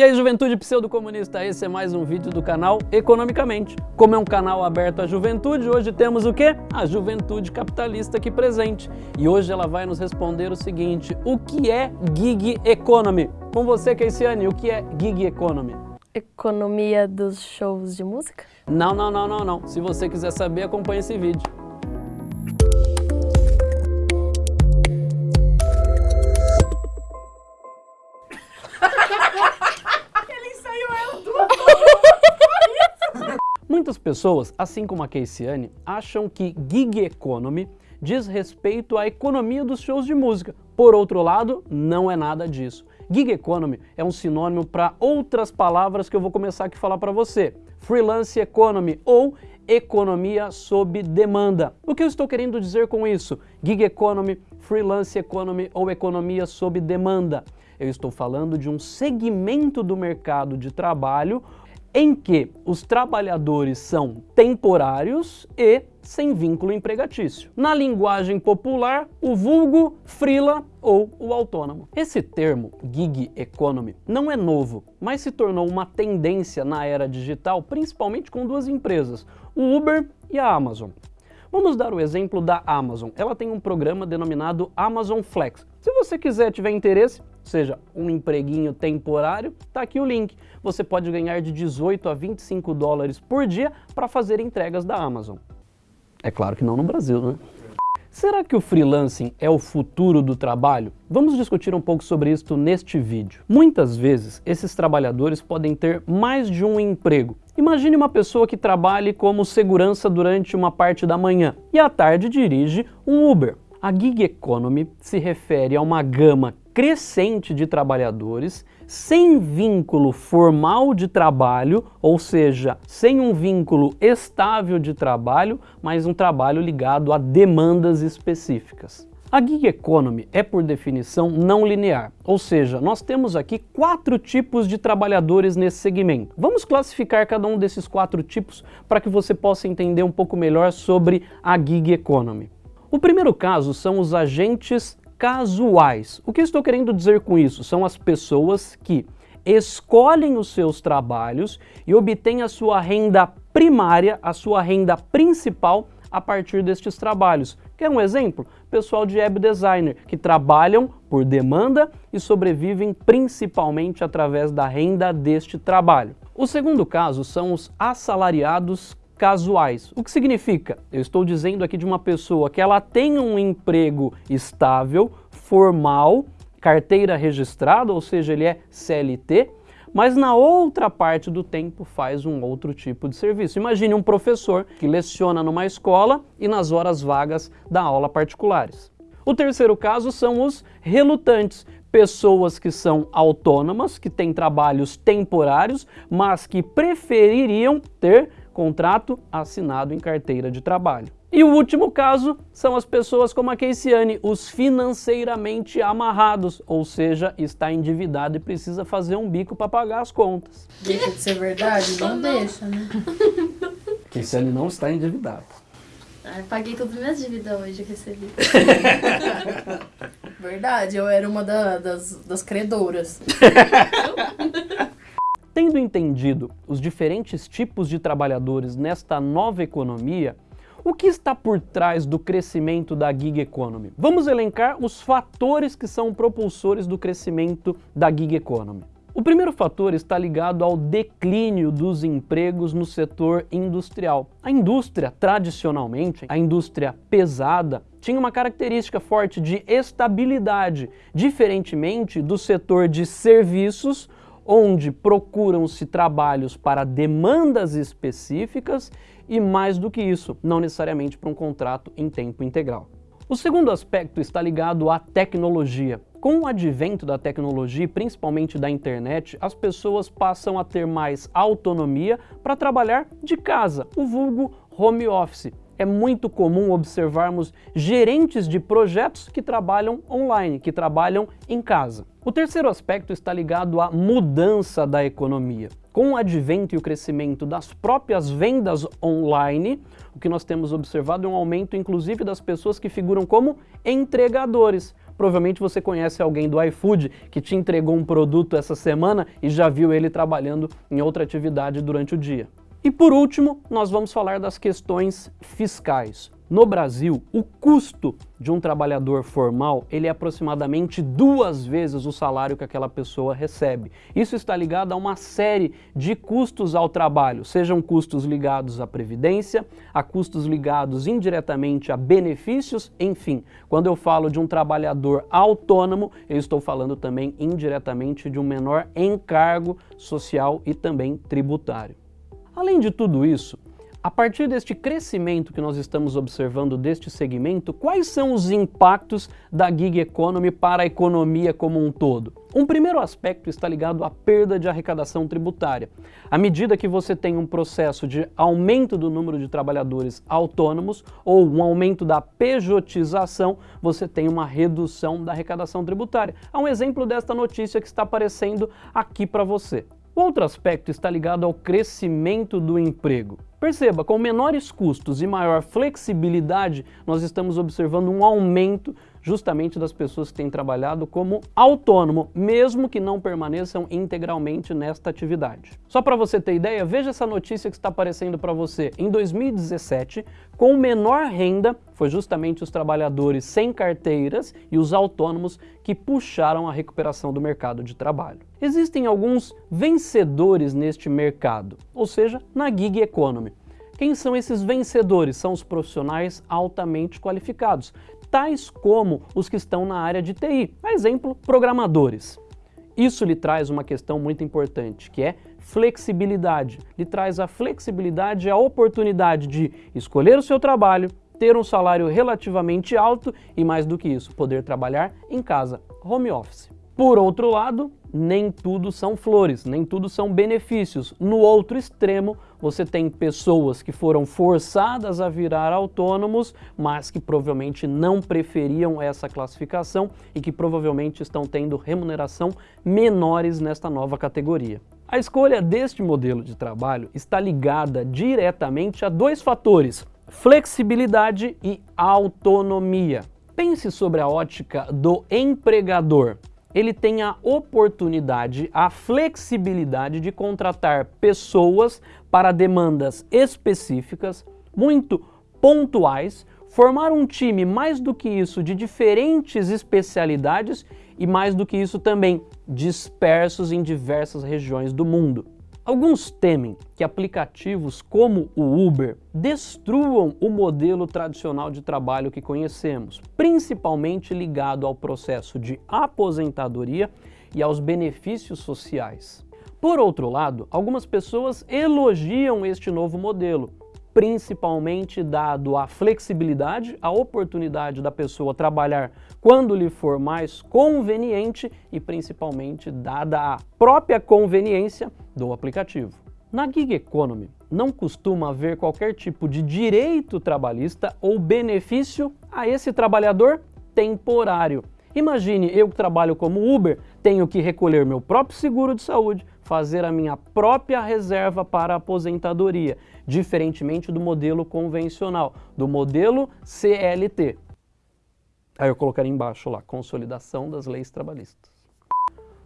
E aí, juventude pseudo-comunista, esse é mais um vídeo do canal Economicamente. Como é um canal aberto à juventude, hoje temos o quê? A juventude capitalista aqui presente. E hoje ela vai nos responder o seguinte, o que é Gig Economy? Com você, Keisiane, o que é Gig Economy? Economia dos shows de música? Não, não, não, não, não. Se você quiser saber, acompanhe esse vídeo. Pessoas, assim como a Keisiane, acham que gig economy diz respeito à economia dos shows de música. Por outro lado, não é nada disso. Gig economy é um sinônimo para outras palavras que eu vou começar aqui a falar para você. Freelance economy ou economia sob demanda. O que eu estou querendo dizer com isso? Gig economy, freelance economy ou economia sob demanda. Eu estou falando de um segmento do mercado de trabalho em que os trabalhadores são temporários e sem vínculo empregatício. Na linguagem popular, o vulgo, frila ou o autônomo. Esse termo, gig economy, não é novo, mas se tornou uma tendência na era digital, principalmente com duas empresas, o Uber e a Amazon. Vamos dar o exemplo da Amazon. Ela tem um programa denominado Amazon Flex. Se você quiser, tiver interesse, seja um empreguinho temporário, tá aqui o link. Você pode ganhar de 18 a 25 dólares por dia para fazer entregas da Amazon. É claro que não no Brasil, né? Será que o freelancing é o futuro do trabalho? Vamos discutir um pouco sobre isso neste vídeo. Muitas vezes, esses trabalhadores podem ter mais de um emprego. Imagine uma pessoa que trabalhe como segurança durante uma parte da manhã e à tarde dirige um Uber. A gig economy se refere a uma gama crescente de trabalhadores sem vínculo formal de trabalho, ou seja, sem um vínculo estável de trabalho, mas um trabalho ligado a demandas específicas. A gig economy é, por definição, não linear, ou seja, nós temos aqui quatro tipos de trabalhadores nesse segmento. Vamos classificar cada um desses quatro tipos para que você possa entender um pouco melhor sobre a gig economy. O primeiro caso são os agentes casuais. O que estou querendo dizer com isso? São as pessoas que escolhem os seus trabalhos e obtêm a sua renda primária, a sua renda principal a partir destes trabalhos. Quer um exemplo? Pessoal de web designer, que trabalham por demanda e sobrevivem principalmente através da renda deste trabalho. O segundo caso são os assalariados casuais. O que significa? Eu estou dizendo aqui de uma pessoa que ela tem um emprego estável, formal, carteira registrada, ou seja, ele é CLT, mas na outra parte do tempo faz um outro tipo de serviço. Imagine um professor que leciona numa escola e nas horas vagas dá aula particulares. O terceiro caso são os relutantes, pessoas que são autônomas, que têm trabalhos temporários, mas que prefeririam ter contrato assinado em carteira de trabalho. E o último caso são as pessoas como a Keisiane, os financeiramente amarrados, ou seja, está endividado e precisa fazer um bico para pagar as contas. Deixa de ser verdade? Não, não. deixa, né? Keisiane não está endividado. Ah, paguei todas as minhas dívidas hoje, eu recebi. verdade, eu era uma da, das, das credoras. Tendo entendido os diferentes tipos de trabalhadores nesta nova economia, o que está por trás do crescimento da gig economy? Vamos elencar os fatores que são propulsores do crescimento da gig economy. O primeiro fator está ligado ao declínio dos empregos no setor industrial. A indústria, tradicionalmente, a indústria pesada, tinha uma característica forte de estabilidade, diferentemente do setor de serviços, onde procuram-se trabalhos para demandas específicas e mais do que isso, não necessariamente para um contrato em tempo integral. O segundo aspecto está ligado à tecnologia. Com o advento da tecnologia, principalmente da internet, as pessoas passam a ter mais autonomia para trabalhar de casa, o vulgo home office é muito comum observarmos gerentes de projetos que trabalham online, que trabalham em casa. O terceiro aspecto está ligado à mudança da economia. Com o advento e o crescimento das próprias vendas online, o que nós temos observado é um aumento inclusive das pessoas que figuram como entregadores, provavelmente você conhece alguém do iFood que te entregou um produto essa semana e já viu ele trabalhando em outra atividade durante o dia. E por último, nós vamos falar das questões fiscais. No Brasil, o custo de um trabalhador formal ele é aproximadamente duas vezes o salário que aquela pessoa recebe. Isso está ligado a uma série de custos ao trabalho, sejam custos ligados à previdência, a custos ligados indiretamente a benefícios, enfim. Quando eu falo de um trabalhador autônomo, eu estou falando também indiretamente de um menor encargo social e também tributário. Além de tudo isso, a partir deste crescimento que nós estamos observando deste segmento, quais são os impactos da gig economy para a economia como um todo? Um primeiro aspecto está ligado à perda de arrecadação tributária. À medida que você tem um processo de aumento do número de trabalhadores autônomos ou um aumento da pejotização, você tem uma redução da arrecadação tributária. Há um exemplo desta notícia que está aparecendo aqui para você. Outro aspecto está ligado ao crescimento do emprego. Perceba, com menores custos e maior flexibilidade, nós estamos observando um aumento justamente das pessoas que têm trabalhado como autônomo, mesmo que não permaneçam integralmente nesta atividade. Só para você ter ideia, veja essa notícia que está aparecendo para você. Em 2017, com menor renda, foi justamente os trabalhadores sem carteiras e os autônomos que puxaram a recuperação do mercado de trabalho. Existem alguns vencedores neste mercado, ou seja, na gig economy. Quem são esses vencedores? São os profissionais altamente qualificados, tais como os que estão na área de TI, a exemplo, programadores. Isso lhe traz uma questão muito importante, que é flexibilidade. Lhe traz a flexibilidade e a oportunidade de escolher o seu trabalho, ter um salário relativamente alto e, mais do que isso, poder trabalhar em casa, home office. Por outro lado, nem tudo são flores, nem tudo são benefícios. No outro extremo, você tem pessoas que foram forçadas a virar autônomos, mas que provavelmente não preferiam essa classificação e que provavelmente estão tendo remuneração menores nesta nova categoria. A escolha deste modelo de trabalho está ligada diretamente a dois fatores, flexibilidade e autonomia. Pense sobre a ótica do empregador ele tem a oportunidade, a flexibilidade de contratar pessoas para demandas específicas, muito pontuais, formar um time mais do que isso de diferentes especialidades e mais do que isso também dispersos em diversas regiões do mundo. Alguns temem que aplicativos como o Uber destruam o modelo tradicional de trabalho que conhecemos, principalmente ligado ao processo de aposentadoria e aos benefícios sociais. Por outro lado, algumas pessoas elogiam este novo modelo, principalmente dado a flexibilidade, a oportunidade da pessoa trabalhar quando lhe for mais conveniente e principalmente dada a própria conveniência do aplicativo. Na gig economy, não costuma haver qualquer tipo de direito trabalhista ou benefício a esse trabalhador temporário. Imagine eu que trabalho como Uber, tenho que recolher meu próprio seguro de saúde, fazer a minha própria reserva para aposentadoria, diferentemente do modelo convencional, do modelo CLT. Aí eu colocaria embaixo lá, consolidação das leis trabalhistas.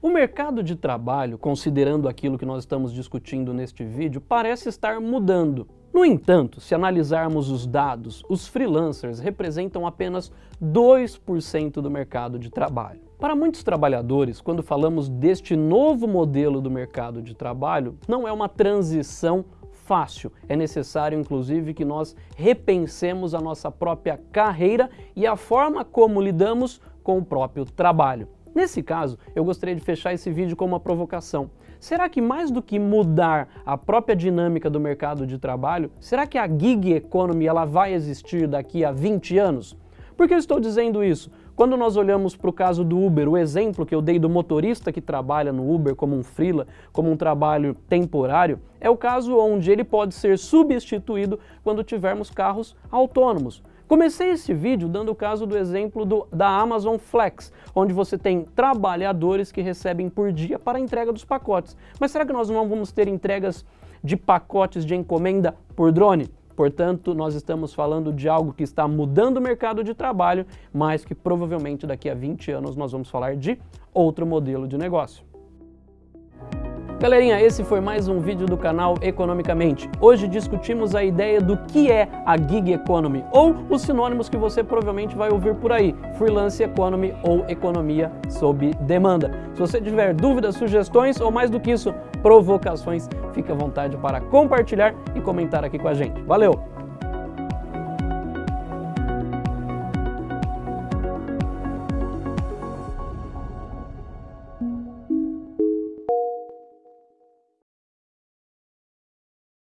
O mercado de trabalho, considerando aquilo que nós estamos discutindo neste vídeo, parece estar mudando. No entanto, se analisarmos os dados, os freelancers representam apenas 2% do mercado de trabalho. Para muitos trabalhadores, quando falamos deste novo modelo do mercado de trabalho, não é uma transição fácil. É necessário, inclusive, que nós repensemos a nossa própria carreira e a forma como lidamos com o próprio trabalho. Nesse caso, eu gostaria de fechar esse vídeo com uma provocação. Será que mais do que mudar a própria dinâmica do mercado de trabalho, será que a gig economy ela vai existir daqui a 20 anos? Por que eu estou dizendo isso? Quando nós olhamos para o caso do Uber, o exemplo que eu dei do motorista que trabalha no Uber como um freela, como um trabalho temporário, é o caso onde ele pode ser substituído quando tivermos carros autônomos. Comecei esse vídeo dando o caso do exemplo do, da Amazon Flex, onde você tem trabalhadores que recebem por dia para a entrega dos pacotes. Mas será que nós não vamos ter entregas de pacotes de encomenda por drone? Portanto, nós estamos falando de algo que está mudando o mercado de trabalho, mas que provavelmente daqui a 20 anos nós vamos falar de outro modelo de negócio. Galerinha, esse foi mais um vídeo do canal Economicamente. Hoje discutimos a ideia do que é a gig economy, ou os sinônimos que você provavelmente vai ouvir por aí, freelance economy ou economia sob demanda. Se você tiver dúvidas, sugestões ou mais do que isso, provocações, fique à vontade para compartilhar e comentar aqui com a gente. Valeu!